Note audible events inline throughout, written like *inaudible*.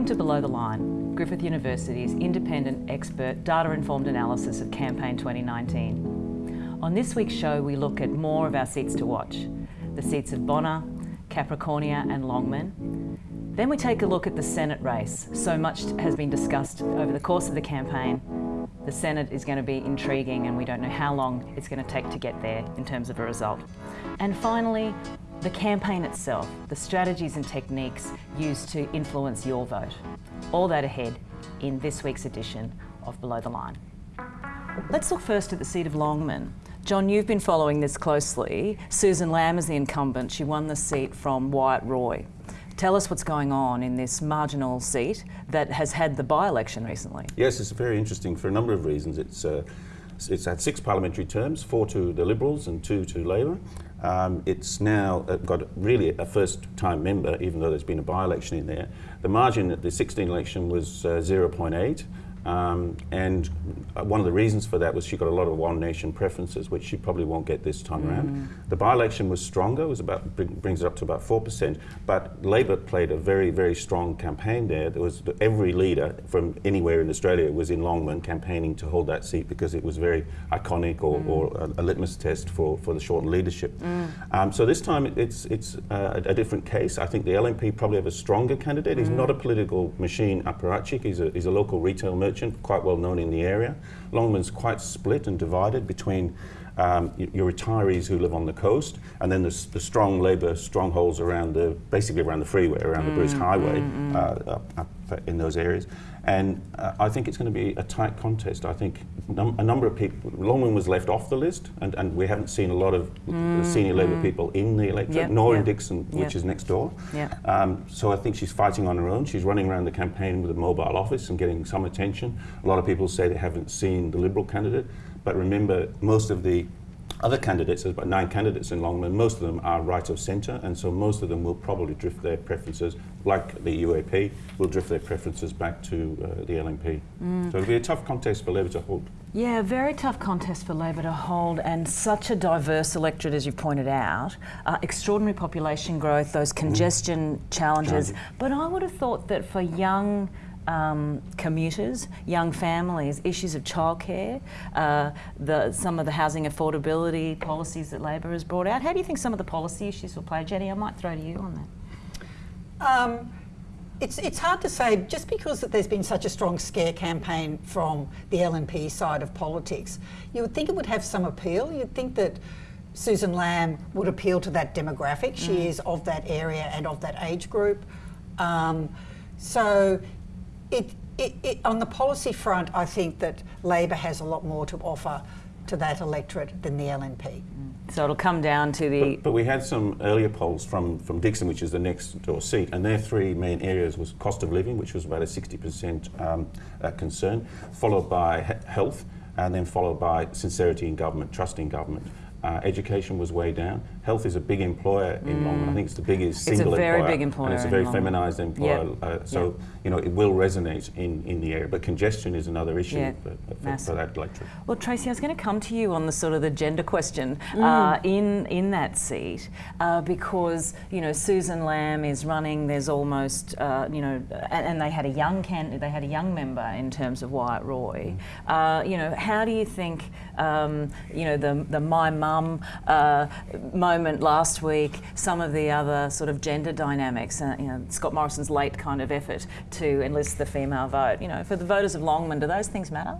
Welcome to Below the Line, Griffith University's independent expert data-informed analysis of campaign 2019. On this week's show we look at more of our seats to watch, the seats of Bonner, Capricornia and Longman. Then we take a look at the Senate race. So much has been discussed over the course of the campaign. The Senate is going to be intriguing and we don't know how long it's going to take to get there in terms of a result. And finally, the campaign itself, the strategies and techniques used to influence your vote. All that ahead in this week's edition of Below the Line. Let's look first at the seat of Longman. John, you've been following this closely. Susan Lamb is the incumbent. She won the seat from Wyatt Roy. Tell us what's going on in this marginal seat that has had the by-election recently. Yes, it's very interesting for a number of reasons. It's, uh, it's had six parliamentary terms, four to the Liberals and two to Labor. Um, it's now uh, got really a first-time member, even though there's been a by-election in there. The margin at the 16 election was uh, 0.8. Um, and one of the reasons for that was she got a lot of One Nation preferences, which she probably won't get this time mm. around. The by-election was stronger, was about brings it up to about four percent. But Labor played a very very strong campaign there. There was every leader from anywhere in Australia was in Longman campaigning to hold that seat because it was very iconic or, mm. or a, a, litmus test for, for the Shorten leadership. Mm. Um, so this time it's it's uh, a, different case. I think the LNP probably have a stronger candidate. He's not a political machine apparatchik. He's a he's a local retail merchant merchant, quite well known in the area. Longman's quite split and divided between um, your retirees who live on the coast, and then the, the strong labour strongholds around the, basically around the freeway, around mm, the Bruce Highway, mm, mm. Uh, up, up, in those areas. And uh, I think it's going to be a tight contest. I think num a number of people, Longman was left off the list, and, and we haven't seen a lot of mm, senior Labour mm. people in the electorate, yep, nor yep. in Dickson, yep. which is next door. Um, so I think she's fighting on her own. She's running around the campaign with a mobile office and getting some attention. A lot of people say they haven't seen the Liberal candidate, but remember, most of the other candidates, there's about nine candidates in Longman, most of them are right of centre, and so most of them will probably drift their preferences, like the UAP, will drift their preferences back to uh, the LNP. Mm. So it'll be a tough contest for Labor to hold. Yeah, very tough contest for Labor to hold, and such a diverse electorate, as you pointed out. Uh, extraordinary population growth, those congestion mm. challenges. But I would have thought that for young um, commuters, young families, issues of childcare, uh, the, some of the housing affordability policies that Labor has brought out. How do you think some of the policy issues will play? Jenny, I might throw to you on that. Um, it's, it's hard to say, just because that there's been such a strong scare campaign from the LNP side of politics, you would think it would have some appeal. You'd think that Susan Lamb would appeal to that demographic. She mm. is of that area and of that age group. Um, so it, it, it, on the policy front, I think that Labor has a lot more to offer to that electorate than the LNP. So it'll come down to the... But, but, we had some earlier polls from, from Dickson, which is the next door seat, and their three main areas was cost of living, which was about a 60% um, uh, concern, followed by he health, and then followed by sincerity in government, trust in government. Uh, education was way down, health is a big employer in mm. Longman. I think it's the biggest single employer. It's a very employer, big employer. And it's a very feminised employer. Yep. Uh, so, yep. you know, it will resonate in, in the area. But congestion is another issue yeah. for, for, for, that electorate. Well, Tracy, I was going to come to you on the sort of the gender question mm. uh, in, in that seat uh, because, you know, Susan Lamb is running, there's almost, uh, you know, and, and, they had a young can they had a young member in terms of Wyatt Roy. Mm. Uh, you know, how do you think, um, you know, the, the my mum uh, moment last week, some of the other sort of gender dynamics, uh, you know, Scott Morrison's late kind of effort to enlist the female vote. You know, for the voters of Longman, do those things matter?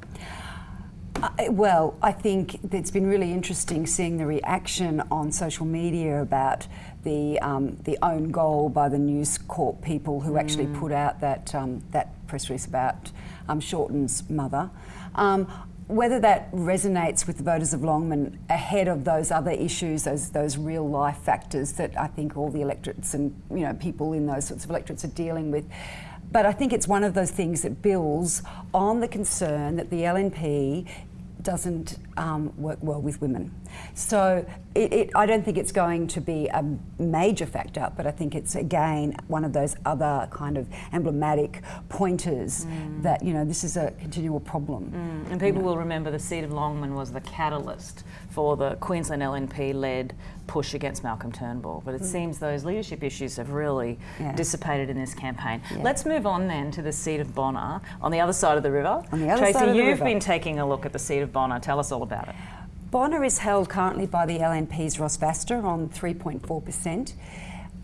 Uh, well, I think it's been really interesting seeing the reaction on social media about the um, the own goal by the News Corp people who mm. actually put out that um, that press release about um, Shorten's mother. Um, whether that resonates with the voters of Longman ahead of those other issues, those those real life factors that I think all the electorates and you know people in those sorts of electorates are dealing with. But I think it's one of those things that builds on the concern that the LNP doesn't um, work well with women. So it, it, I don't think it's going to be a major factor, but I think it's again one of those other kind of emblematic pointers mm. that you know this is a continual problem. Mm. And people you know. will remember the seat of Longman was the catalyst for the Queensland LNP-led push against Malcolm Turnbull. But it mm. seems those leadership issues have really yeah. dissipated in this campaign. Yeah. Let's move on then to the seat of Bonner on the other side of the river. On the other Tracy, side of the you've been taking a look at the seat of Bonner. Tell us all about it. Bonner is held currently by the LNP's Ross Vasta on 3.4%.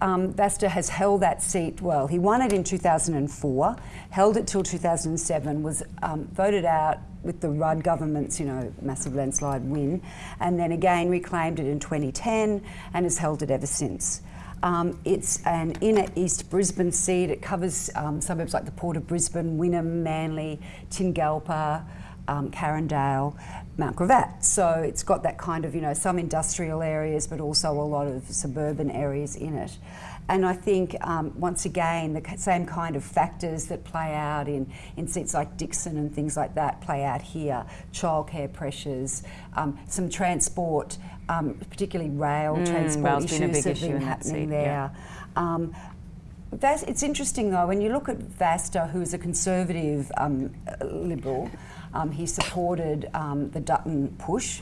Um, Vasta has held that seat, well, he won it in 2004, held it till 2007, was um, voted out with the Rudd government's, you know, massive landslide win, and then again reclaimed it in 2010 and has held it ever since. Um, it's an inner East Brisbane seat. It covers um, suburbs like the Port of Brisbane, Wynnum, Manly, Tingalpa, um, Carindale, Mount Gravatt. So it's got that kind of, you know, some industrial areas, but also a lot of suburban areas in it. And I think, um, once again, the same kind of factors that play out in, in seats like Dickson and things like that play out here. Childcare pressures, um, some transport, um, particularly rail mm, transport issues been have been happening there. Yeah. Um, it's interesting though, when you look at Vasta, who's a conservative um, liberal, um, he supported um, the Dutton push.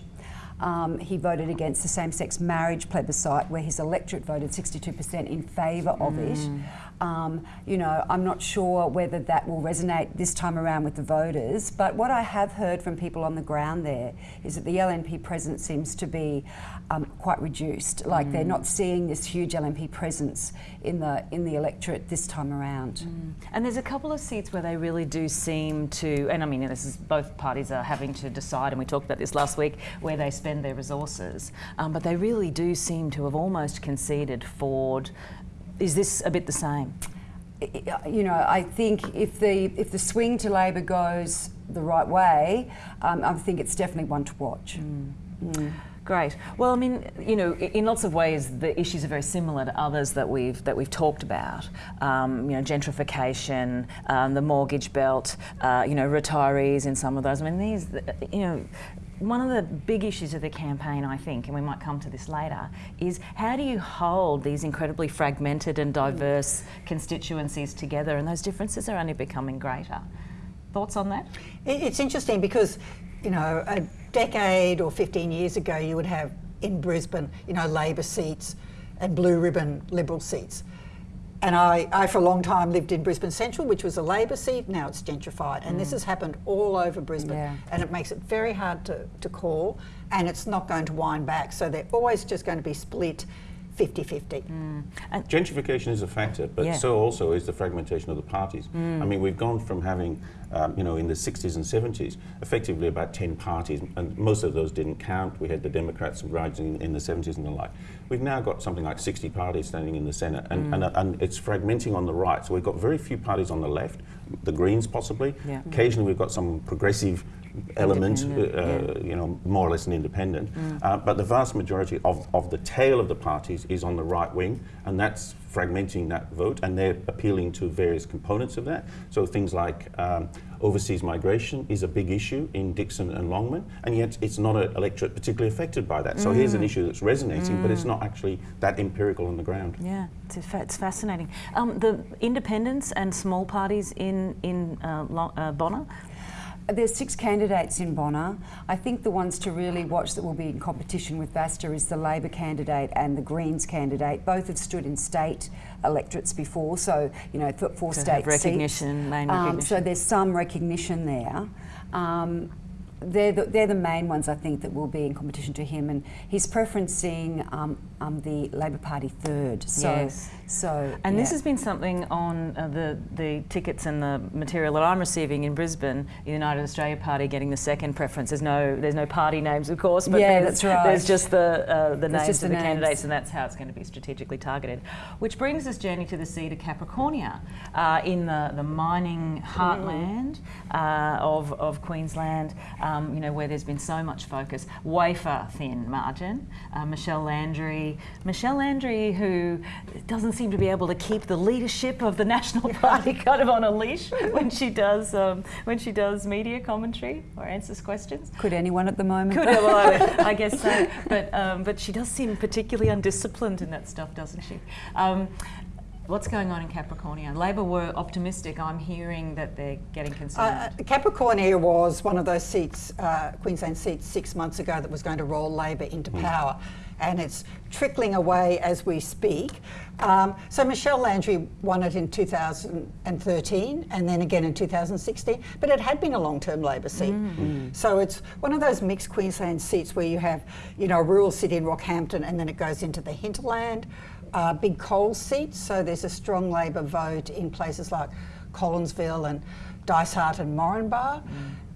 Um, he voted against the same-sex marriage plebiscite, where his electorate voted 62% in favour of mm. it. Um, you know, I'm not sure whether that will resonate this time around with the voters, but what I have heard from people on the ground there is that the LNP presence seems to be um, quite reduced. Like mm. they're not seeing this huge LNP presence in the in the electorate this time around. Mm. And there's a couple of seats where they really do seem to, and I mean, this is both parties are having to decide, and we talked about this last week, where they spend their resources. Um, but they really do seem to have almost conceded Forde is this a bit the same? You know, I think if the if the swing to Labor goes the right way, um, I think it's definitely one to watch. Mm. Mm. Great. Well, I mean, you know, in lots of ways, the issues are very similar to others that we've that we've talked about. Um, you know, gentrification, um, the mortgage belt, uh, you know, retirees in some of those. I mean, these, you know, one of the big issues of the campaign, I think, and we might come to this later, is how do you hold these incredibly fragmented and diverse constituencies together? And those differences are only becoming greater. Thoughts on that? It's interesting because, you know, a decade or 15 years ago, you would have in Brisbane, you know, Labor seats and blue ribbon Liberal seats. And I, I, for a long time, lived in Brisbane Central, which was a Labor seat. Now it's gentrified. And mm. this has happened all over Brisbane. Yeah. And it makes it very hard to, to call. And it's not going to wind back. So they're always just going to be split 50-50. Mm. Gentrification is a factor, but yeah. so also is the fragmentation of the parties. Mm. I mean, we've gone from having, um, you know, in the 60s and 70s, effectively about 10 parties, and most of those didn't count. We had the Democrats rising in the 70s and the like. We've now got something like 60 parties standing in the Senate, and, mm. and, and, it's fragmenting on the right. So we've got very few parties on the left, the Greens possibly. Yeah. Occasionally we've got some progressive element, uh, yeah. you know, more or less an independent. Mm. Uh, but the vast majority of, of the tail of the parties is on the right wing, and that's fragmenting that vote, and they're appealing to various components of that. So things like um, overseas migration is a big issue in Dickson and Longman, and yet it's not an electorate particularly affected by that. So mm. here's an mm. issue that's resonating, mm. but it's mm. not actually that empirical on the ground. Yeah, it's, it's fascinating. Um, the independents and small parties in, in uh, uh, Bonner, there's six candidates in Bonner. I think the ones to really watch that will be in competition with Vasta is the Labor candidate and the Greens candidate. Both have stood in state electorates before, so you know for, for state recognition, seats. Um, so there's some recognition there. Um, they're the, they're the main ones I think that will be in competition to him, and he's preferencing um, um, the Labor Party third. So, yes. So, and yeah. this has been something on uh, the the tickets and the material that I'm receiving in Brisbane. The United Australia Party getting the second preference. There's no there's no party names, of course, but yeah, there's, that's right. there's just the uh, the names of the, the candidates, and that's how it's going to be strategically targeted. Which brings us, Jenny to the seat of Capricornia uh, in the the mining heartland uh, of of Queensland. Um, you know where there's been so much focus, wafer thin margin. Uh, Michelle Landry Landry. Michelle Landry, who doesn't seem to be able to keep the leadership of the National *laughs* Party kind of on a leash when she does um, when she does media commentary or answers questions. Could anyone at the moment? Could well, I, I *laughs* guess so. But um, but she does seem particularly undisciplined in that stuff, doesn't she? Um, What's going on in Capricornia? Labor were optimistic. I'm hearing that they're getting concerned. Uh, Capricornia was one of those seats, uh, Queensland seats, six months ago that was going to roll Labor into Hmm. power. And it's trickling away as we speak. Um, so Michelle Landry won it in 2013 and then again in 2016, but it had been a long-term Labor seat. Mm. So it's one of those mixed Queensland seats where you have, you know, a rural city in Rockhampton and then it goes into the hinterland, uh, big coal seats. So there's a strong Labor vote in places like Collinsville and Dysart and Moranbah.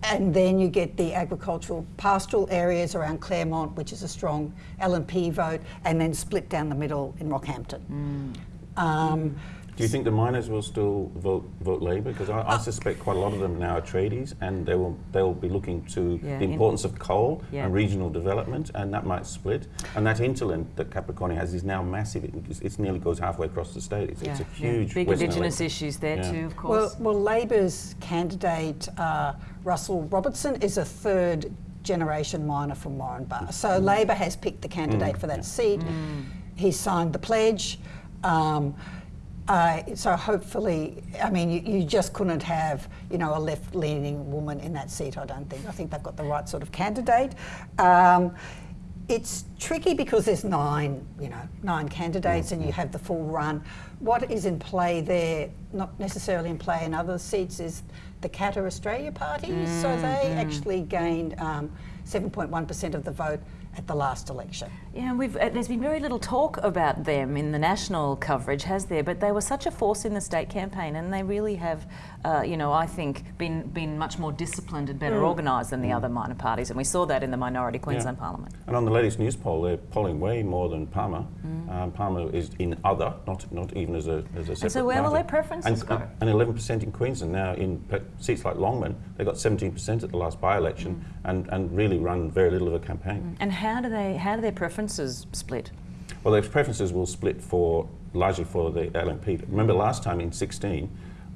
And then you get the agricultural pastoral areas around Clermont, which is a strong LNP vote, and then split down the middle in Rockhampton. Um, Do you think the miners will still vote vote Labor? Because I, I suspect quite a lot of them now are tradies, and they will they will be looking to Yeah, the in- importance of coal Yeah. and regional development, and that might split. And that hinterland that Capricornia has is now massive. It, it's nearly goes halfway across the state. It's, it's a Yeah, yeah. huge Big Western Indigenous elect- issues there Yeah. too, of Well, course. well, Labor's candidate uh, Russell Robertson is a third generation miner from Moranbah. So Labor has picked the candidate for that seat. He's signed the pledge. Um, uh, so hopefully, I mean, you, you just couldn't have, you know, a left-leaning woman in that seat. I don't think. I think they've got the right sort of candidate. Um, it's tricky because there's nine, you know, nine candidates, and you have the full run. What is in play there, not necessarily in play in other seats, is the Katter Australia Party. So they actually gained um, 7.1% of the vote at the last election. Yeah, we've, uh, there's been very little talk about them in the national coverage, has there? But they were such a force in the state campaign, and they really have, uh, you know, I think been been much more disciplined and better organised than the other minor parties, and we saw that in the minority Queensland Parliament. And on the latest Newspoll, they're polling way more than Palmer. Um, Palmer is in other, not not even as a as a separate so where will party. their preferences and, go? And 11% in Queensland now in seats like Longman, they got 17% at the last by-election, Mm. and, and really run very little of a campaign. And how do they how do their preferences split? Well, their preferences will split for largely for the LNP. Remember last time in 16,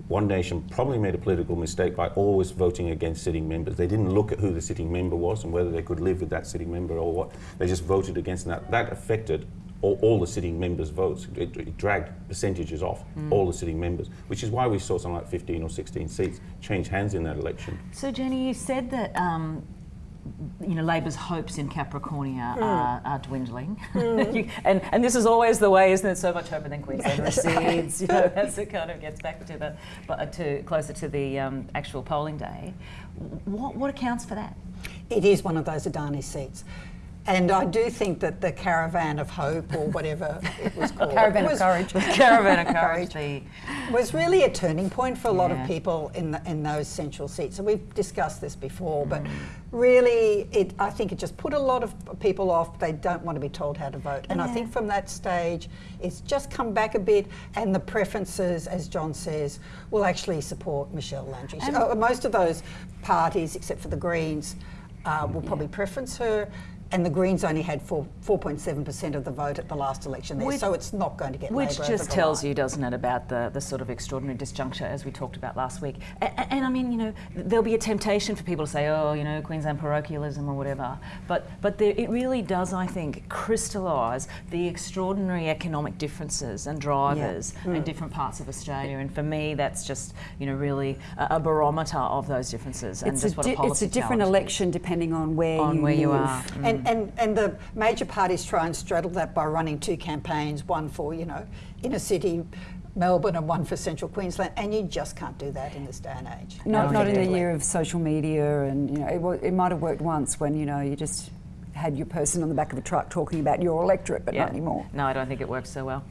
One Nation probably made a political mistake by always voting against sitting members. They didn't look at who the sitting member was and whether they could live with that sitting member or what. They just voted against that. That affected all, all the sitting members' votes. It, it dragged percentages off all the sitting members, which is why we saw something like 15 or 16 seats change hands in that election. So Jenny, you said that um, you know Labor's hopes in Capricornia are, are dwindling, *laughs* You- and and this is always the way, isn't it? So much hope and then Queensland *laughs* recedes. You know, *laughs* as it kind of gets back to the but uh, to closer to the um, actual polling day. What what accounts for that? It is one of those Adani seats. And I do think that the Caravan of Hope, or whatever it was *laughs* called, Caravan of was, Courage. *laughs* *laughs* Caravan of courage. the- was really a turning point for a lot Yeah. of people in the, in those central seats. And we've discussed this before, but Mm. really, it I think it just put a lot of people off. They don't want to be told how to vote. And I think from that stage, it's just come back a bit. And the preferences, as John says, will actually support Michelle Landry. So, uh, most of those parties, except for the Greens, uh, will probably preference her. And the Greens only had 4.7% of the vote at the last election there, Which- so it's not going to get Which Labor just tells line. you, doesn't it, about the, the sort of extraordinary disjuncture as we talked about last week. And, and I mean, you know, there'll be a temptation for people to say, oh, you know, Queensland parochialism or whatever. But but there, it really does, I think, crystallise the extraordinary economic differences and drivers Mm. in different parts of Australia. And for me, that's just, you know, really a, a barometer of those differences and It's a, just what a policy it's a different it is. election depending on where On you where you are. And, Mm. and, and the major parties try and straddle that by running two campaigns, one for, you know, inner city Melbourne and one for central Queensland, and you just can't do that in this day and age. Not, not in the year of social media, and you know, it, wa- it might have worked once when you know you just had your person on the back of a truck talking about your electorate, but not anymore. No, I don't think it works so well.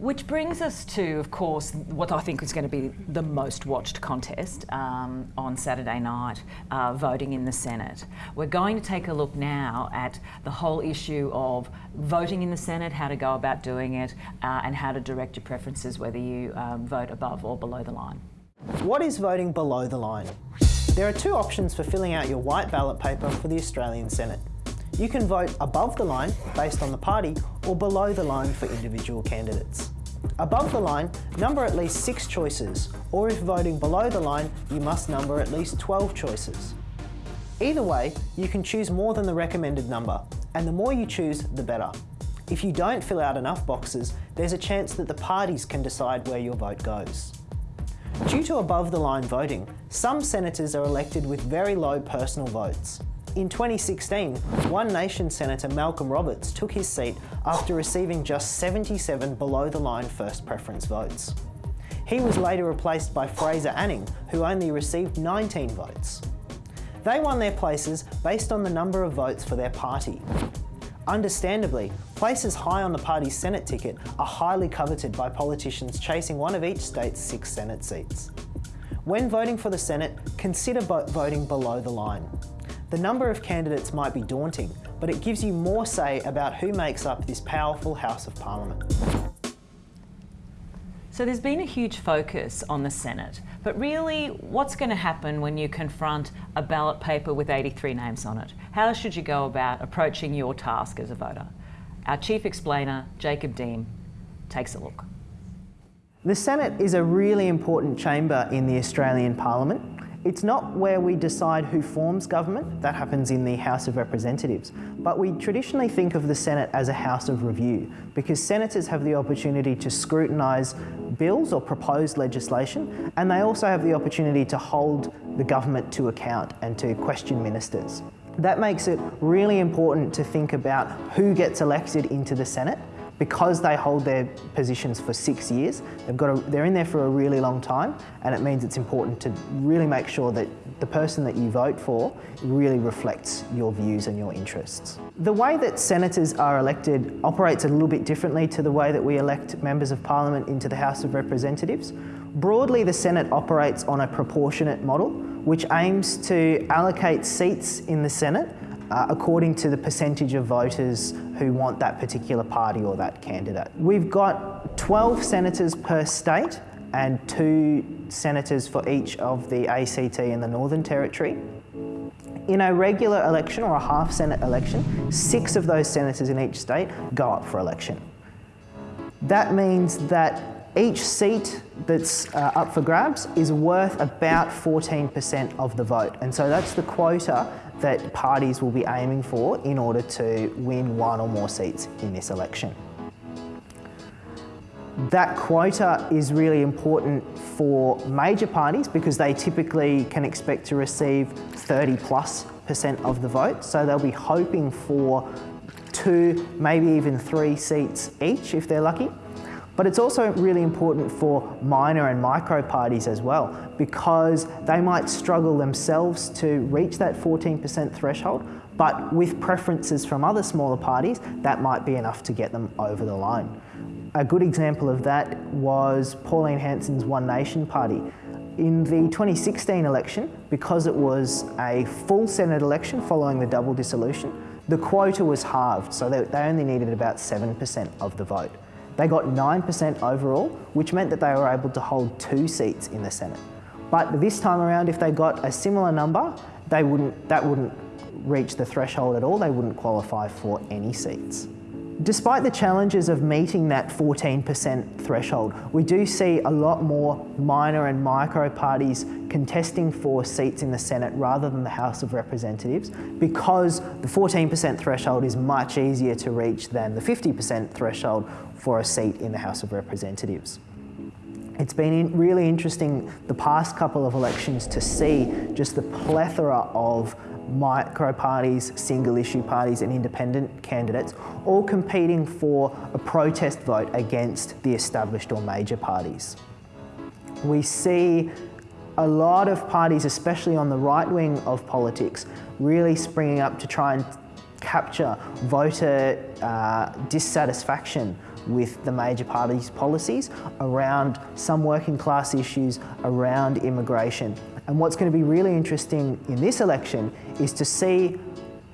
Which brings us to, of course, what I think is going to be the most watched contest um, on Saturday night, uh, voting in the Senate. We're going to take a look now at the whole issue of voting in the Senate, how to go about doing it, uh, and how to direct your preferences, whether you um, vote above or below the line. What is voting below the line? There are two options for filling out your white ballot paper for the Australian Senate. You can vote above the line based on the party or below the line for individual candidates. Above the line, number at least six choices, or if voting below the line, you must number at least 12 choices. Either way, you can choose more than the recommended number, and the more you choose, the better. If you don't fill out enough boxes, there's a chance that the parties can decide where your vote goes. Due to above the line voting, some senators are elected with very low personal votes. In 2016, One Nation Senator Malcolm Roberts took his seat after receiving just 77 below the line first preference votes. He was later replaced by Fraser Anning, who only received 19 votes. They won their places based on the number of votes for their party. Understandably, places high on the party's Senate ticket are highly coveted by politicians chasing one of each state's six Senate seats. When voting for the Senate, consider voting below the line. The number of candidates might be daunting, but it gives you more say about who makes up this powerful House of Parliament. So there's been a huge focus on the Senate, but really what's going to happen when you confront a ballot paper with 83 names on it? How should you go about approaching your task as a voter? Our chief explainer, Jacob Deem, takes a look. The Senate is a really important chamber in the Australian Parliament it's not where we decide who forms government, that happens in the House of Representatives, but we traditionally think of the Senate as a house of review because senators have the opportunity to scrutinise bills or proposed legislation and they also have the opportunity to hold the government to account and to question ministers. That makes it really important to think about who gets elected into the Senate because they hold their positions for six years, they've got a, they're in there for a really long time, and it means it's important to really make sure that the person that you vote for really reflects your views and your interests. The way that senators are elected operates a little bit differently to the way that we elect members of parliament into the House of Representatives. Broadly, the Senate operates on a proportionate model, which aims to allocate seats in the Senate uh, according to the percentage of voters who want that particular party or that candidate. We've got 12 senators per state and two senators for each of the ACT and the Northern Territory. In a regular election or a half Senate election, six of those senators in each state go up for election. That means that each seat that's uh, up for grabs is worth about 14% of the vote. And so that's the quota that parties will be aiming for in order to win one or more seats in this election. That quota is really important for major parties because they typically can expect to receive 30 plus percent of the vote. So they'll be hoping for two, maybe even three seats each if they're lucky. But it's also really important for minor and micro parties as well because they might struggle themselves to reach that 14% threshold, but with preferences from other smaller parties, that might be enough to get them over the line. A good example of that was Pauline Hanson's One Nation Party. In the 2016 election, because it was a full Senate election following the double dissolution, the quota was halved, so they, they only needed about 7% of the vote. They got 9% overall, which meant that they were able to hold two seats in the Senate. But this time around, if they got a similar number, they wouldn't, that wouldn't reach the threshold at all. They wouldn't qualify for any seats. Despite the challenges of meeting that 14% threshold, we do see a lot more minor and micro parties contesting for seats in the Senate rather than the House of Representatives because the 14% threshold is much easier to reach than the 50% threshold for a seat in the House of Representatives. It's been really interesting the past couple of elections to see just the plethora of micro parties, single issue parties and independent candidates all competing for a protest vote against the established or major parties. We see a lot of parties, especially on the right wing of politics, really springing up to try and capture voter uh, dissatisfaction with the major parties' policies around some working class issues, around immigration. And what's going to be really interesting in this election is to see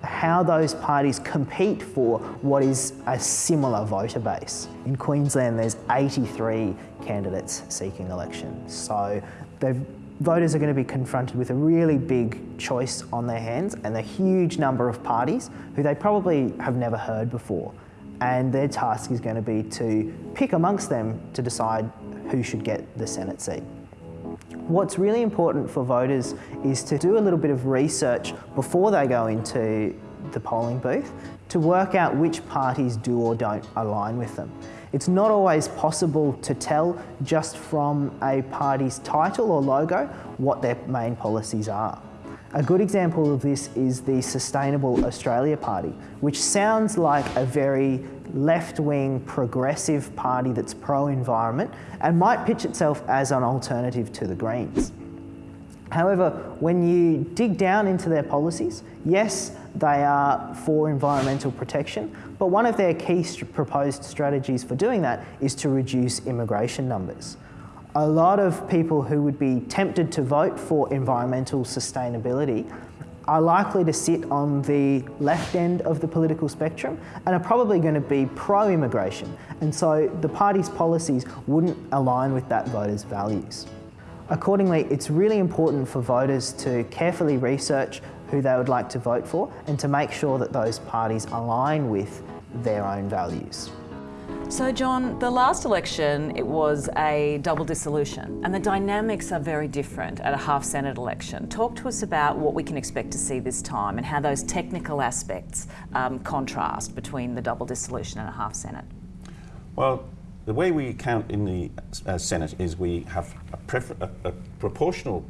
how those parties compete for what is a similar voter base. In Queensland, there's 83 candidates seeking election. So they've voters are going to be confronted with a really big choice on their hands and a huge number of parties who they probably have never heard before. And their task is going to be to pick amongst them to decide who should get the Senate seat. What's really important for voters is to do a little bit of research before they go into the polling booth to work out which parties do or don't align with them. It's not always possible to tell just from a party's title or logo what their main policies are. A good example of this is the Sustainable Australia Party, which sounds like a very left-wing progressive party that's pro-environment and might pitch itself as an alternative to the Greens. However, when you dig down into their policies, yes, they are for environmental protection, but one of their key st proposed strategies for doing that is to reduce immigration numbers. A lot of people who would be tempted to vote for environmental sustainability are likely to sit on the left end of the political spectrum and are probably going to be pro-immigration. And so the party's policies wouldn't align with that voter's values. Accordingly, it's really important for voters to carefully research who they would like to vote for and to make sure that those parties align with their own values. So, John, the last election, it was a double dissolution, and the dynamics are very different at a half Senate election. Talk to us about what we can expect to see this time and how those technical aspects um, contrast between the double dissolution and a half Senate. Well, the way we count in the uh, Senate is we have a, a, a proportional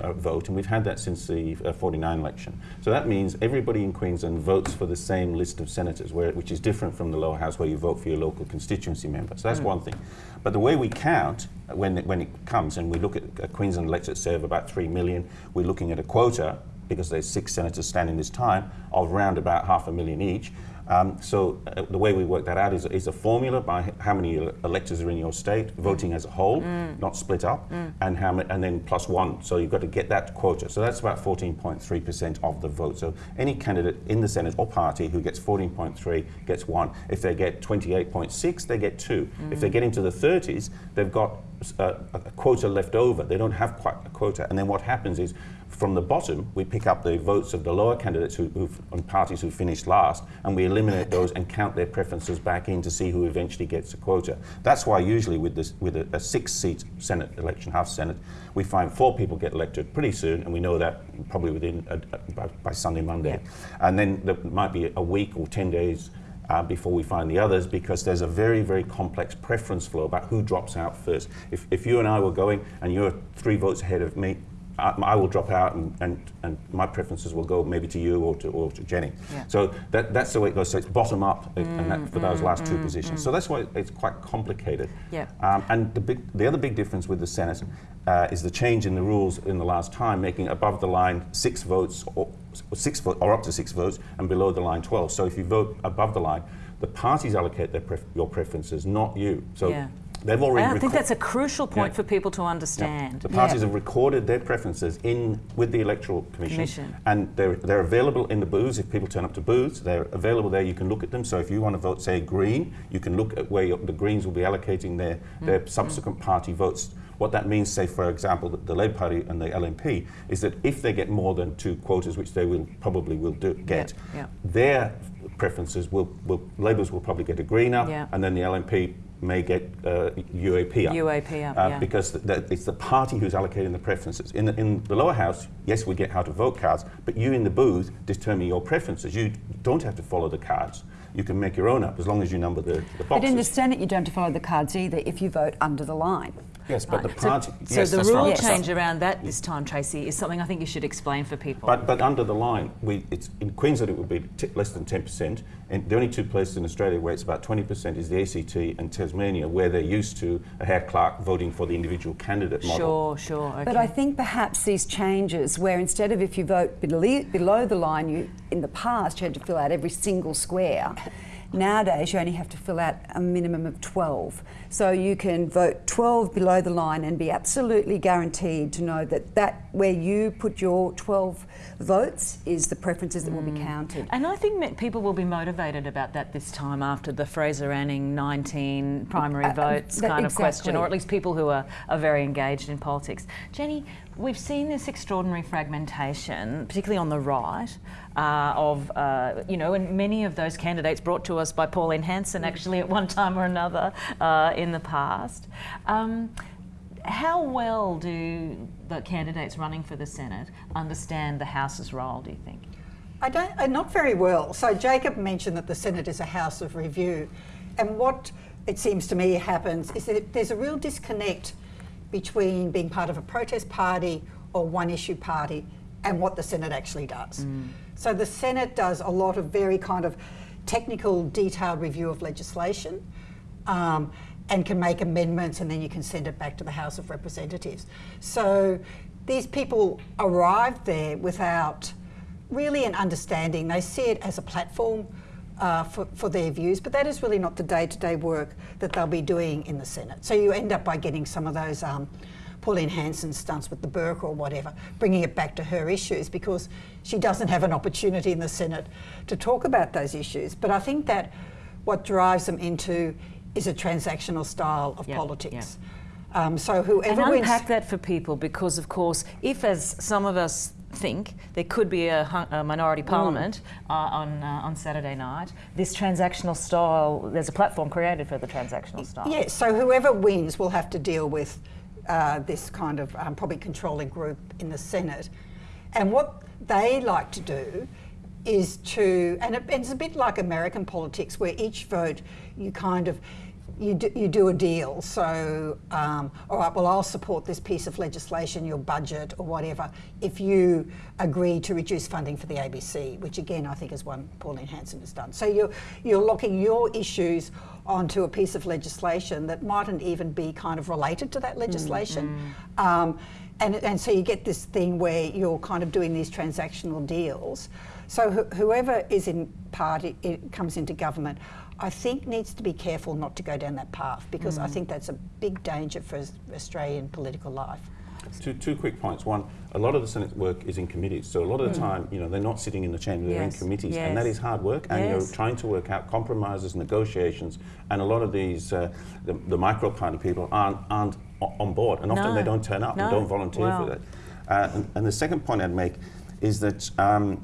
uh, vote, and we've had that since the uh, 49 election. So that means everybody in Queensland votes for the same list of senators, where, which is different from the lower house where you vote for your local constituency member. So that's mm. one thing. But the way we count when it, when it comes, and we look at uh, Queensland electorate serve about 3 million, we're looking at a quota because there's six senators standing this time of around about half a million each. Um, so uh, the way we work that out is, is, a formula by how many electors are in your state, voting as a whole, mm. not split up, mm. and how and then plus one. So you've got to get that quota. So that's about 14.3% of the vote. So any candidate in the Senate or party who gets 14.3 gets one. If they get 28.6, they get two. Mm. If they get into the 30s, they've got uh, a quota left over. They don't have quite a quota. And then what happens is from the bottom, we pick up the votes of the lower candidates who, on parties who finished last, and we eliminate those and count their preferences back in to see who eventually gets a quota. That's why usually with this, with a, a six-seat Senate election, half Senate, we find four people get elected pretty soon, and we know that probably within a, a, by, by, Sunday, Monday, yeah. and then there might be a week or ten days. Uh, before we find the others because there's a very, very complex preference flow about who drops out first. If, if you and I were going and you're three votes ahead of me, I, I, will drop out and, and, and my preferences will go maybe to you or to, or to Jenny. Yeah. So that, that's the way it goes. So it's bottom up mm, and that, for mm, those last mm, two positions. Mm. So that's why it's quite complicated. Yeah. Um, and the, big, the other big difference with the Senate uh, is the change in the rules in the last time, making above the line six votes or, six vote, or up to six votes and below the line 12. So if you vote above the line, the parties allocate their pref your preferences, not you. So yeah. They've already. I think that's a crucial point yeah. for people to understand. Yeah. The parties yeah. have recorded their preferences in with the electoral commission, commission, and they're they're available in the booths. If people turn up to booths, they're available there. You can look at them. So if you want to vote, say Green, you can look at where your, the Greens will be allocating their mm. their subsequent mm. party votes. What that means, say for example, the, the Labor Party and the LNP, is that if they get more than two quotas, which they will probably will do, get, their preferences will, will Labour's will probably get a Green up, and then the LNP may get uh, UAP up. UAP up, uh, yeah. Because the, the, it's the party who's allocating the preferences. In the, in the lower house, yes, we get how to vote cards, but you in the booth determine your preferences. You don't have to follow the cards. You can make your own up as long as you number the, the boxes. But in the Senate, you don't have to follow the cards either if you vote under the line. Yes, but right. the party. So, yes, so the rule right. change around that this time, Tracy, is something I think you should explain for people. But, but under the line, we, it's, in Queensland it would be less than 10%. And the only two places in Australia where it's about 20% is the ACT and Tasmania, where they're used to a Hare-Clark voting for the individual candidate model. Sure, sure. Okay. But I think perhaps these changes, where instead of if you vote below, below the line, you in the past you had to fill out every single square Nowadays, you only have to fill out a minimum of 12. So you can vote 12 below the line and be absolutely guaranteed to know that, that where you put your 12 votes is the preferences that will be counted. And I think people will be motivated about that this time after the Fraser Anning 19 primary Uh, uh, votes that- kind of question, or at least people who are, are very engaged in politics. Jenny, we've seen this extraordinary fragmentation, particularly on the right, uh, of, uh, you know, and many of those candidates brought to us by Pauline Hanson actually at one time or another uh, in the past. Um, how well do the candidates running for the Senate understand the House's role, do you think? I don't, uh, not very well. So Jacob mentioned that the Senate is a house of review, and what it seems to me happens is that there's a real disconnect between being part of a protest party or one issue party and what the Senate actually does. So the Senate does a lot of very kind of technical, detailed review of legislation. Um, and can make amendments, and then you can send it back to the House of Representatives. So these people arrived there without really an understanding. They see it as a platform uh, for, for their views, but that is really not the day to day work that they'll be doing in the Senate. So you end up by getting some of those um, Pauline Hanson stunts with the burqa or whatever, bringing it back to her issues because she doesn't have an opportunity in the Senate to talk about those issues. But I think that what drives them into is a transactional style of Yep, politics. Um, so whoever and wins. unpack that for people because, of course, if as some of us think there could be a, a minority parliament uh, on uh, on Saturday night, this transactional style, there's a platform created for the transactional style. Yeah, so whoever wins will have to deal with uh, this kind of um, probably controlling group in the Senate. And what they like to do is to, and it, it's a bit like American politics where each vote you kind of, you do, you do a deal. So, um, all right, well, I'll support this piece of legislation, your budget or whatever, if you agree to reduce funding for the ABC, which again I think is one Pauline Hanson has done. So you're, you're locking your issues onto a piece of legislation that mightn't even be kind of related to that legislation. Um, and, and so you get this thing where you're kind of doing these transactional deals. So wh- whoever is in party it comes into government, I think needs to be careful not to go down that path because I think that's a big danger for Australian political life. Two, two quick points. One, a lot of the Senate work is in committees, so a lot of the time, you know, they're not sitting in the chamber; they're Yes, in committees, and that is hard work. And Yes. you're trying to work out compromises, negotiations, and a lot of these, uh, the, the micro party people aren't aren't on board, and often No. they don't turn up No. and don't volunteer Wow. for that. Uh, and, and the second point I'd make is that. Um,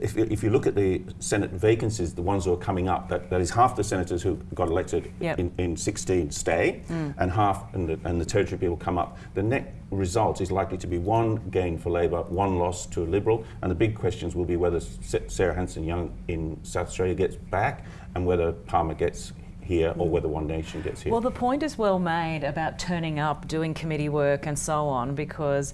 if, if you look at the Senate vacancies, the ones who are coming up, that, that is half the senators who got elected Yep. in, in 16 stay, mm. and half and the, and the territory people come up. The net result is likely to be one gain for Labor, one loss to a Liberal, and the big questions will be whether Sarah Hanson Young in South Australia gets back, and whether Palmer gets here, or whether One Nation gets here. Well, the point is well made about turning up, doing committee work, and so on, because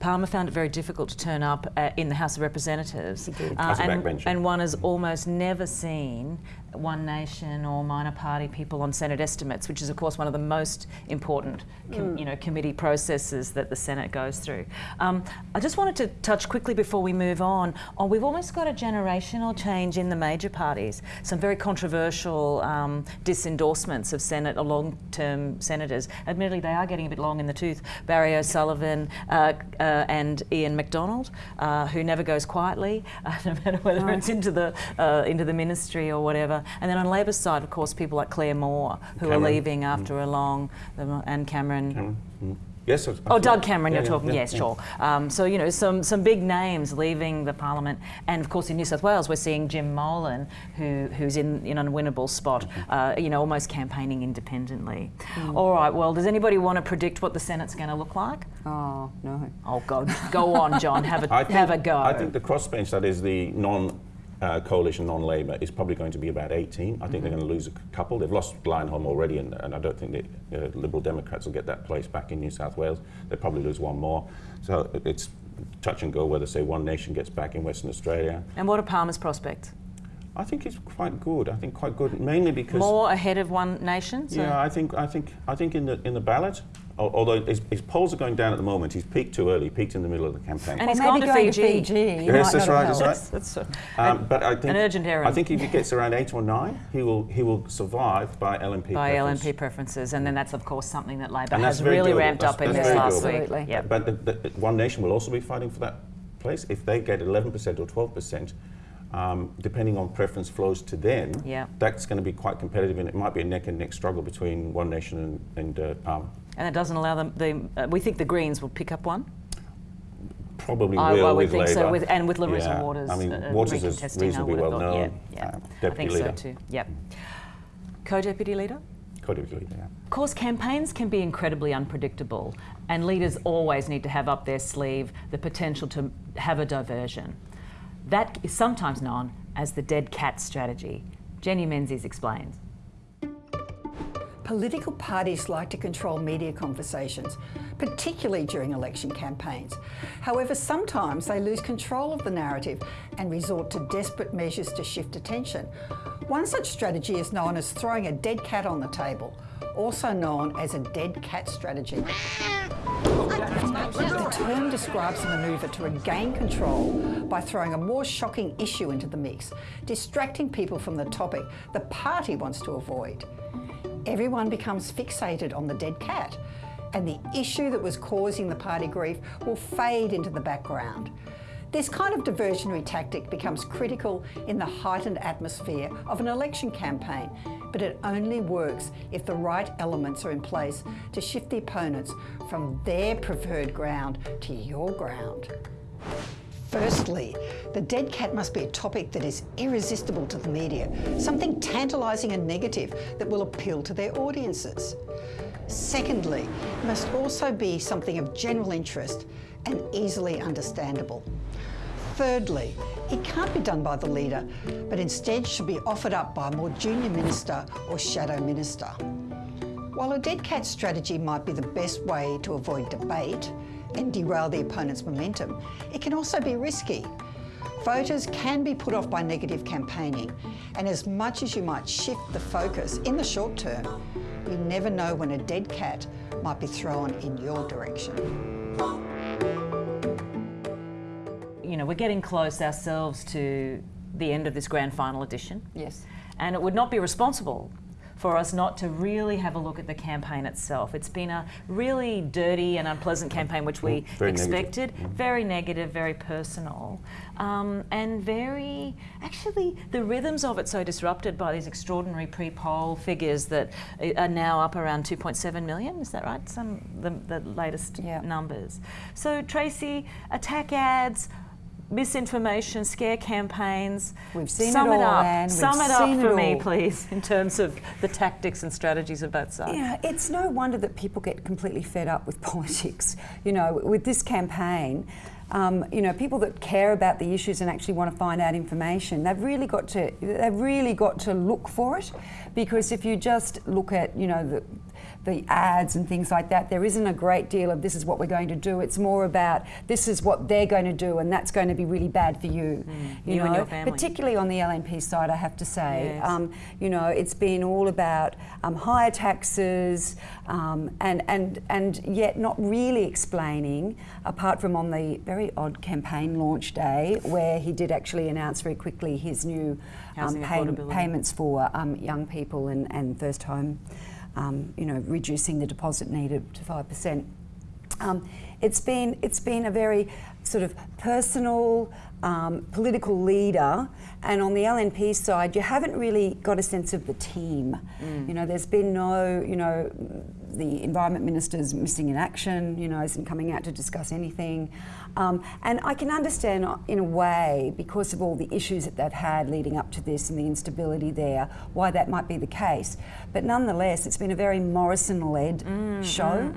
Palmer found it very difficult to turn up uh, in the House of Representatives. As and, and one has almost never seen One Nation or minor party people on Senate estimates, which is, of course, one of the most important, com- you know, committee processes that the Senate goes through. Um, I just wanted to touch quickly before we move on. on we've almost got a generational change in the major parties. Some very controversial um, disendorsements of Senate or long-term senators. Admittedly, they are getting a bit long in the tooth. Barry O'Sullivan uh, uh, and Ian MacDonald, uh, who never goes quietly, uh, *laughs* no matter whether it's into the uh, into the ministry or whatever. And then on Labor's side, of course, people like Claire Moore, who Cameron. are leaving after a long, and Cameron. Cameron? Mm. Yes. Oh. Doug Cameron, Yeah, you're yeah, talking. yeah, yes, yeah. sure. Um, so you know, some some big names leaving the parliament, and of course in New South Wales, we're seeing Jim Molan, who who's in in an unwinnable spot. Uh, you know, almost campaigning independently. All right. Well, does anybody want to predict what the Senate's going to look like? Oh, no. Oh God, go on, John. Have a I think, have a go. I think the crossbench, that is the non uh, coalition, non Labour, is probably going to be about 18. I think they're going to lose a couple. They've lost Leyonhjelm already, and, and I don't think the uh, Liberal Democrats will get that place back in New South Wales. They'll probably lose one more. So it's touch and go whether, say, One Nation gets back in Western Australia. and what are Palmer's prospects? I think it's quite good. I think quite good, mainly because More ahead of One Nation? So yeah, I think I think I think in the in the ballot, although his, his polls are going down at the moment, he's peaked too early. He peaked in the middle of the campaign. And Or he's maybe gone to going Fiji. to Fiji. he Yes, that's right, that's helped. That's, that's Um, but I think an urgent errand. I think if he gets around eight or nine, he will he will survive by LNP. by preference. LNP preferences, and then that's of course something that Labor And has really doable. ramped That's- up in this last doable. week. Absolutely. Yep. But the, the, One Nation will also be fighting for that place. If they get 11% or 12%, um, depending on preference flows to them, Yeah. that's going to be quite competitive, and it might be a neck and neck struggle between One Nation and, and uh, Palmer. And it doesn't allow them. The, uh, we think the Greens will pick up one. Probably I, will I would think Labour. so, with, and with Larissa Yeah. Waters. I mean, uh, Waters is reasonably well thought. known, Yeah, yeah. uh, I deputy think leader. so too. Yep. Co-deputy leader. Co-deputy leader, yeah. Of course, campaigns can be incredibly unpredictable, and leaders always need to have up their sleeve the potential to have a diversion. That is sometimes known as the dead cat strategy. Jenny Menzies explains. Political parties like to control media conversations, particularly during election campaigns. However, sometimes they lose control of the narrative and resort to desperate measures to shift attention. One such strategy is known as throwing a dead cat on the table, also known as a dead cat strategy. The term describes a manoeuvre to regain control by throwing a more shocking issue into the mix, distracting people from the topic the party wants to avoid. Everyone becomes fixated on the dead cat, and the issue that was causing the party grief will fade into the background. This kind of diversionary tactic becomes critical in the heightened atmosphere of an election campaign, but it only works if the right elements are in place to shift the opponents from their preferred ground to your ground. Firstly, the dead cat must be a topic that is irresistible to the media, something tantalising and negative that will appeal to their audiences. Secondly, it must also be something of general interest and easily understandable. Thirdly, it can't be done by the leader, but instead should be offered up by a more junior minister or shadow minister. While a dead cat strategy might be the best way to avoid debate and derail the opponent's momentum, it can also be risky. Voters can be put off by negative campaigning, and as much as you might shift the focus in the short term, you never know when a dead cat might be thrown in your direction. You know, we're getting close ourselves to the end of this grand final edition. Yes. And it would not be responsible for us not to really have a look at the campaign itself. It's been a really dirty and unpleasant campaign, which we Very negative. expected. Very negative, very personal, um, and very actually the rhythms of it so disrupted by these extraordinary pre-poll figures that are now up around 2.7 million. Is that right? Some the, the latest Yeah. numbers. So Tracy, attack ads. Misinformation, scare campaigns. We've seen Sum it all, up. Anne. We've Sum it up for it me, please, in terms of the tactics and strategies of both sides. Yeah, it's no wonder that people get completely fed up with *laughs* politics. You know, with this campaign, um, you know, people that care about the issues and actually want to find out information, they've really got to they've really got to look for it, because if you just look at you know the the ads and things like that, there isn't a great deal of this is what we're going to do. It's more about this is what they're going to do, and that's going to be really bad for you. you know, and your family. particularly on the LNP side, I have to say. Yes. Um, you know, it's been all about um, higher taxes um, and, and, and yet not really explaining, apart from on the very odd campaign launch day, where he did actually announce very quickly his new um, pay- payments for um, young people and, and first home, um, you know, reducing the deposit needed to 5%. Um, it's been it's been a very sort of personal um, political leader, and on the LNP side, you haven't really got a sense of the team. You know, there's been no you know the environment minister's missing in action. You know, isn't coming out to discuss anything, um, and I can understand uh, in a way because of all the issues that they've had leading up to this and the instability there, why that might be the case. But nonetheless, it's been a very Morrison-led show.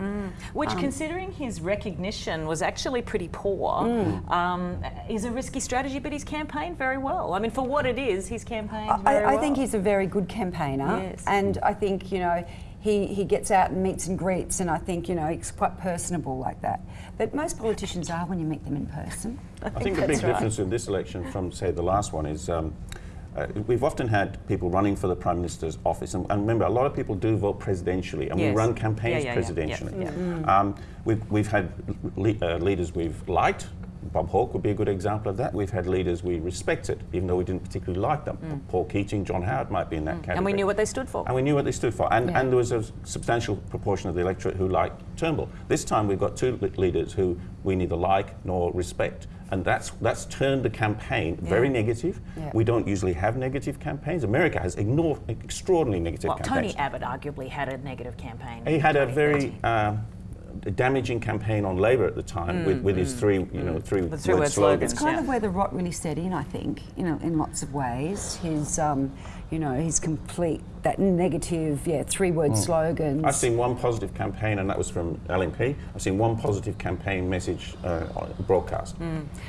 Which, Um, considering his recognition was actually pretty poor, Mm. um, is a risky strategy, but he's campaigned very well. I mean, for what it is, he's campaigned very I, I well. think he's a very good campaigner, Yes. and I think you know he, he gets out and meets and greets, and I think you know he's quite personable like that. But most politicians are when you meet them in person. I think the big right. difference in this election from, say, the last one is um, uh, we've often had people running for the Prime Minister's office, and, and remember, a lot of people do vote presidentially, and Yes. we run campaigns yeah, yeah, yeah, presidentially. yeah. Um, we've, we've had le- uh, leaders we've liked. Bob Hawke would be a good example of that. We've had leaders we respected, even though we didn't particularly like them. Paul Keating, John Howard might be in that category. Mm. And we knew what they stood for. And we knew what they stood for. And, Yeah. and there was a substantial proportion of the electorate who liked Turnbull. This time we've got two le- leaders who we neither like nor respect. And that's, that's turned the campaign very negative. Yeah. We don't usually have negative campaigns. America has ignored extraordinarily negative Well, campaigns. Tony Abbott arguably had a negative campaign. he had a very uh, damaging campaign on Labor at the time with, with his three, you know, three, The three-word word slogans. slogans. It's kind Yeah. of where the rot really set in, I think, you know, in lots of ways. His, um, you know, his complete, that negative, yeah, three-word slogans. Hmm. I've seen one positive campaign, and that was from LNP. I've seen one positive campaign message uh, on- broadcast.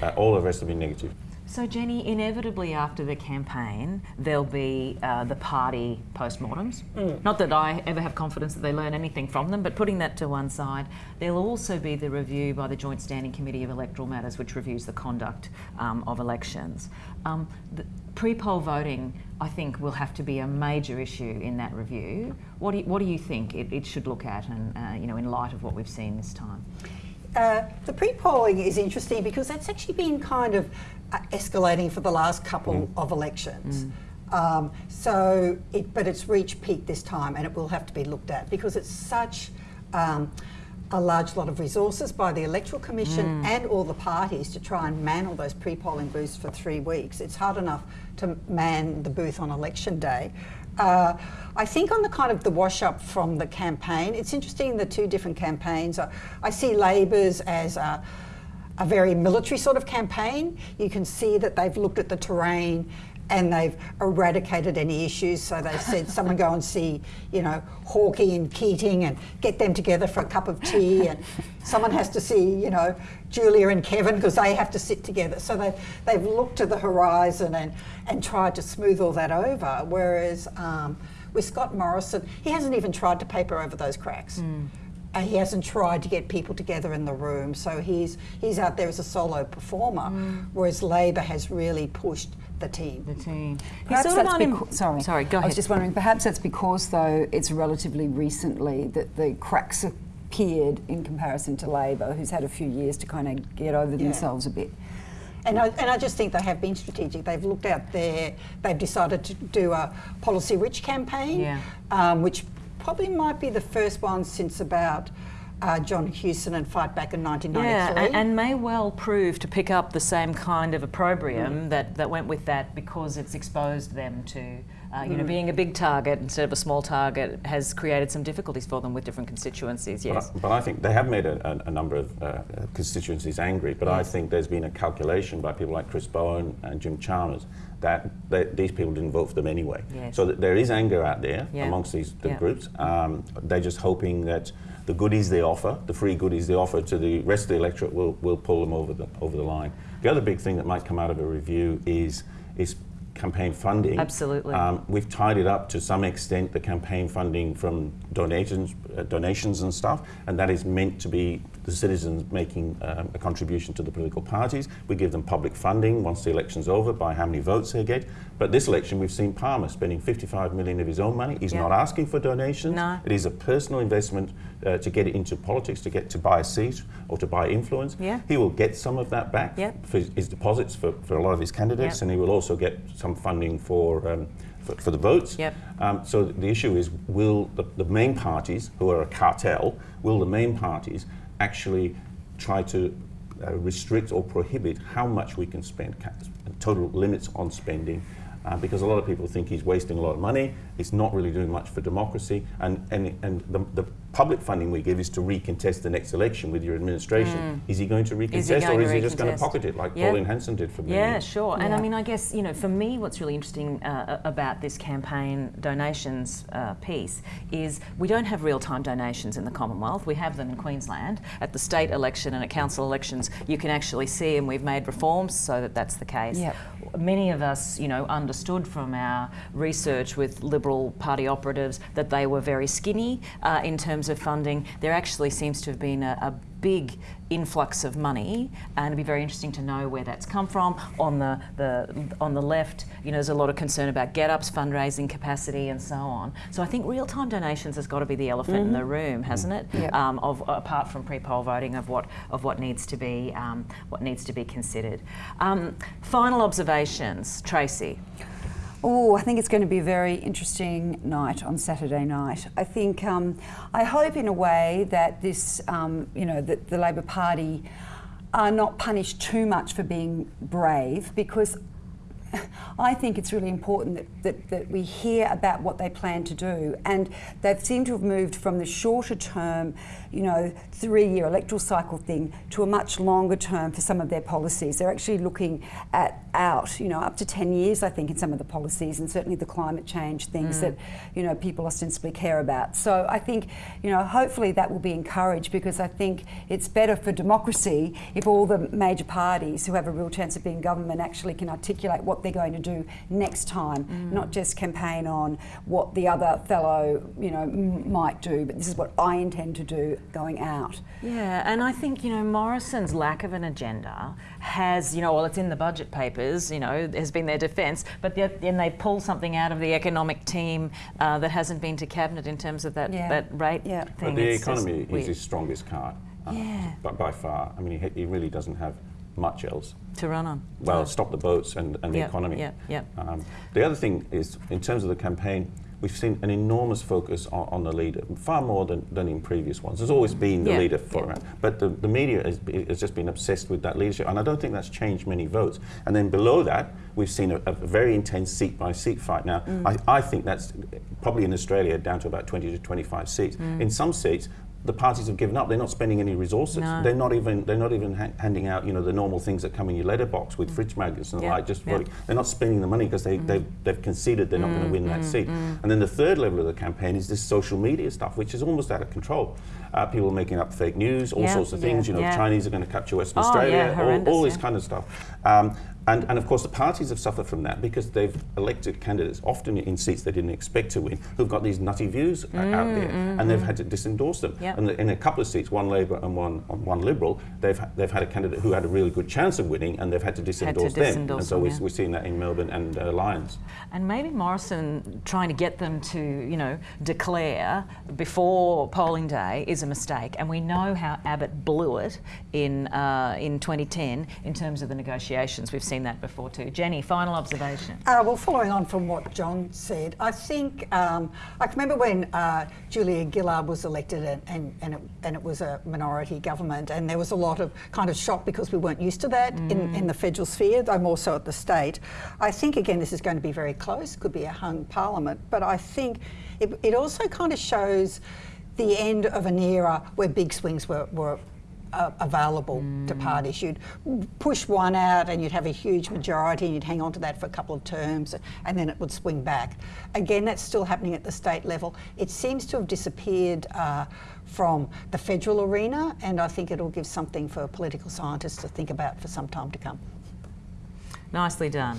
Uh, all the rest have been negative. So, Jenny, inevitably after the campaign, there'll be uh, the party postmortems. Not that I ever have confidence that they learn anything from them, but putting that to one side, there'll also be the review by the Joint Standing Committee of Electoral Matters, which reviews the conduct um, of elections. Um, pre-poll voting, I think, will have to be a major issue in that review. What do you, what do you think it, it should look at, and uh, you know, in light of what we've seen this time? Uh, the pre-polling is interesting because that's actually been kind of escalating for the last couple of elections. Um, so, it, but it's reached peak this time, and it will have to be looked at because it's such um, a large lot of resources by the electoral commission and all the parties to try and man all those pre-polling booths for three weeks. It's hard enough to man the booth on election day. Uh, I think on the kind of the wash up from the campaign, it's interesting the two different campaigns. I, I see Labor's as a, a very military sort of campaign. You can see that they've looked at the terrain and they've eradicated any issues. So they've said, someone go and see, you know, Hawkey and Keating and get them together for a cup of tea. And someone has to see, you know, Julia and Kevin because they have to sit together. So they've, they've looked to the horizon and, and tried to smooth all that over. Whereas um, with Scott Morrison, he hasn't even tried to paper over those cracks. Uh, he hasn't tried to get people together in the room, so he's he's out there as a solo performer. Whereas Labor has really pushed the team. The team. Perhaps sort of that's unem- sorry. Sorry, go ahead. I was just wondering, perhaps that's because, though, it's relatively recently that the cracks appeared in comparison to Labor, who's had a few years to kind of get over themselves a bit. And I, and I just think they have been strategic. They've looked out there. They've decided to do a policy-rich campaign, Yeah. um, which probably might be the first one since about uh, John Hewson and Fight Back in Yeah, 1993. and, and may well prove to pick up the same kind of opprobrium Mm. that, that went with that because it's exposed them to, uh, you Mm. know, being a big target instead of a small target has created some difficulties for them with different constituencies. Yes. But, I, but I think they have made a, a, a number of uh, constituencies angry, but I think there's been a calculation by people like Chris Bowen and Jim Chalmers that they, these people didn't vote for them anyway. Yes. So there is anger out there Yeah. amongst these the Yeah. groups. Um, they're just hoping that the goodies they offer, the free goodies they offer to the rest of the electorate, will, will pull them over the, over the line. The other big thing that might come out of a review is, is campaign funding. Absolutely. Um, we've tied it up to some extent, the campaign funding from donations, uh, donations and stuff, and that is meant to be the citizens making um, a contribution to the political parties. We give them public funding once the election's over by how many votes they get. But this election, we've seen Palmer spending 55 million of his own money. He's Yeah. not asking for donations. No. It is a personal investment uh, to get into politics, to get to buy a seat or to buy influence. Yeah. He will get some of that back Yep. for his, deposits for, for a lot of his candidates, Yep. and he will also get some funding for, um, for, for the votes. Yep. Um, so the issue is, will the, the main parties, who are a cartel, will the main parties actually try to uh, restrict or prohibit how much we can spend, total limits on spending? Uh, because a lot of people think he's wasting a lot of money, it's not really doing much for democracy, and, and, and the, the public funding we give is to recontest the next election with your administration. Is he going to recontest, Mm. Is going or to is he just going to pocket it like Yeah. Pauline Hanson did for me? Yeah, years? sure. And I mean, I guess, you know, for me, what's really interesting uh, about this campaign donations uh, piece is we don't have real time donations in the Commonwealth. We have them in Queensland. At the state election and at council elections, you can actually see, and we've made reforms so that that's the case. Yep. Many of us, you know, understood from our research with Liberal Party operatives that they were very skinny uh, in terms terms of funding, there actually seems to have been a, a big influx of money, and it'd be very interesting to know where that's come from. On the, the on the left, you know, there's a lot of concern about GetUp's fundraising capacity and so on. So I think real-time donations has got to be the elephant in the room, hasn't it? Yep. Um, of apart from pre-poll voting, of what of what needs to be um, what needs to be considered. Um, final observations, Tracy. Oh, I think it's going to be a very interesting night on Saturday night. I think, um, I hope in a way that this, um, you know, that the Labor Party are not punished too much for being brave because I think it's really important that, that, that, we hear about what they plan to do. And they've seemed to have moved from the shorter term, you know, three year electoral cycle thing to a much longer term for some of their policies. They're actually looking at out, you know, up to 10 years, I think, in some of the policies and certainly the climate change things mm. that, you know, people ostensibly care about. So I think, you know, hopefully that will be encouraged because I think it's better for democracy if all the major parties who have a real chance of being government actually can articulate what they're going to do next time, mm. not just campaign on what the other fellow, you know, might do, but this is what I intend to do going out. Yeah, and I think, you know, Morrison's lack of an agenda has, you know, well, it's in the budget papers, you know, has been their defence, but then they pull something out of the economic team uh, that hasn't been to cabinet in terms of that, yeah. that rate yeah. thing. But the it's economy is his strongest card. Uh, yeah. By, by far. I mean, he, he really doesn't have much else to run on. Well, stop the boats and, and the yep, economy. Yeah, yeah. Um, the other thing is, in terms of the campaign, we've seen an enormous focus on, on, the leader, far more than, than in previous ones. There's always been the yeah, leader for yeah. but the, the media has, has, just been obsessed with that leadership, and I don't think that's changed many votes. And then below that, we've seen a, a very intense seat by seat fight. Now, mm. I, I, think that's probably in Australia down to about 20 to 25 seats. Mm. In some seats, the parties have given up. They're not spending any resources. No. They're not even they're not even ha handing out you know the normal things that come in your letterbox with mm. fridge magnets and the like. Just voting. They're not spending the money because they mm. they've, they've conceded they're mm. not going to win that mm, seat. Mm. And then the third level of the campaign is this social media stuff, which is almost out of control. Uh, people making up fake news, all sorts of things. You know, the Chinese are going to capture Western oh, Australia, all, all, this kind of stuff. Um, and, and of course, the parties have suffered from that because they've elected candidates, often in seats they didn't expect to win, who've got these nutty views mm, out there, mm, and they've mm. had to disendorse them. Yep. And in a couple of seats, one Labor and one one Liberal, they've they've had a candidate who had a really good chance of winning, and they've had to disendorse had to them. and so them, yeah. we're seeing that in Melbourne and uh, Lyons. And maybe Morrison trying to get them to, you know, declare before polling day is a mistake. And we know how Abbott blew it in uh, in 2010 in terms of the negotiations. We've seen that before too. Jenny, final observation. Uh, well, following on from what John said, I think um, I can remember when uh, Julia Gillard was elected and, and, and, it, and, it, was a minority government, and there was a lot of kind of shock because we weren't used to that mm. in, in the federal sphere, though more so at the state. I think, again, this is going to be very close, could be a hung parliament, but I think it, it also kind of shows the end of an era where big swings were, were uh, available mm. to parties. You'd push one out and you'd have a huge majority and you'd hang on to that for a couple of terms and then it would swing back. Again, that's still happening at the state level. It seems to have disappeared uh, from the federal arena and I think it'll give something for political scientists to think about for some time to come. Nicely done.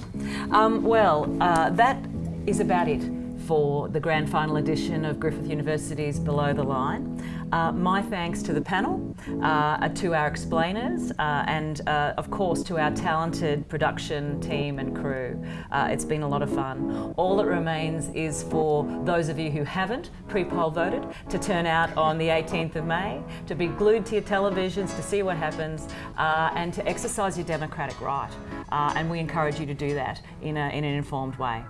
Um, well, uh, that is about it for the grand final edition of Griffith University's Below the Line. Uh, my thanks to the panel, uh, to our explainers, uh, and uh, of course to our talented production team and crew. Uh, it's been a lot of fun. All that remains is for those of you who haven't pre-poll voted to turn out on the 18th of May, to be glued to your televisions to see what happens, uh, and to exercise your democratic right. and we encourage you to do that in, a, in an informed way.